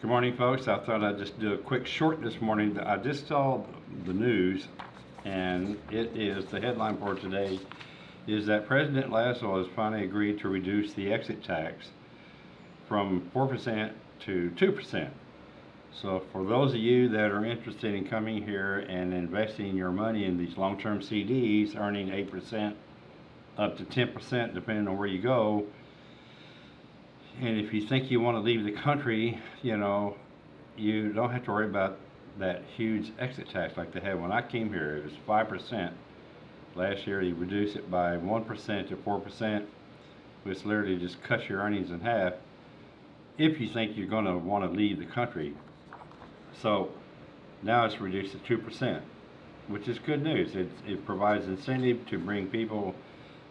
Good morning, folks. I thought I'd just do a quick short this morning. I just saw the news, and it is, the headline for today is that President Lasso has finally agreed to reduce the exit tax from 4% to 2%. So for those of you that are interested in coming here and investing your money in these long-term CDs, earning 8% up to 10% depending on where you go, and if you think you want to leave the country, you know, you don't have to worry about that huge exit tax like they had when I came here. It was five percent. Last year they reduced it by one percent to four percent, which literally just cuts your earnings in half if you think you're going to want to leave the country. So now it's reduced to two percent, which is good news. It, it provides incentive to bring people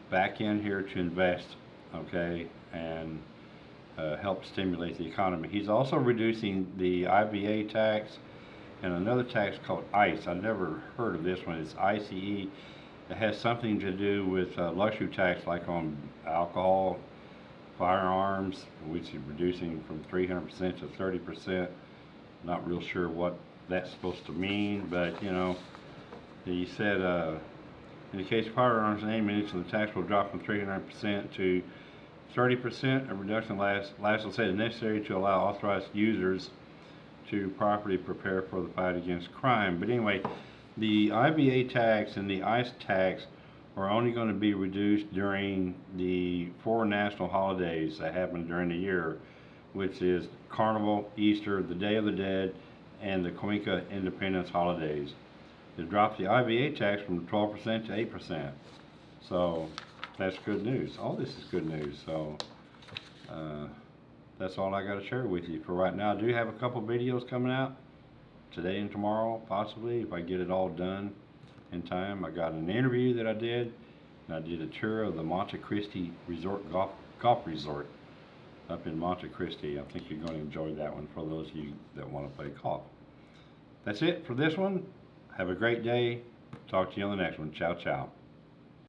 back in here to invest, okay, and uh, help stimulate the economy. He's also reducing the IVA tax and another tax called ICE. I've never heard of this one. It's ICE. It has something to do with uh, luxury tax, like on alcohol, firearms, which is reducing from 300% to 30%. Not real sure what that's supposed to mean, but you know, he said, uh, in the case of firearms and ammunition, the tax will drop from 300% to 30% of reduction last, last will say is necessary to allow authorized users to properly prepare for the fight against crime. But anyway, the IVA tax and the ICE tax are only going to be reduced during the four national holidays that happen during the year, which is Carnival, Easter, the Day of the Dead, and the Cuenca Independence holidays. They dropped the IVA tax from 12% to 8%. So that's good news. All this is good news. So uh, that's all I got to share with you for right now. I do have a couple videos coming out today and tomorrow, possibly, if I get it all done in time. I got an interview that I did, and I did a tour of the Monte Cristi Resort Golf, Golf Resort up in Monte Cristi. I think you're going to enjoy that one for those of you that want to play golf. That's it for this one. Have a great day. Talk to you on the next one. Ciao, ciao.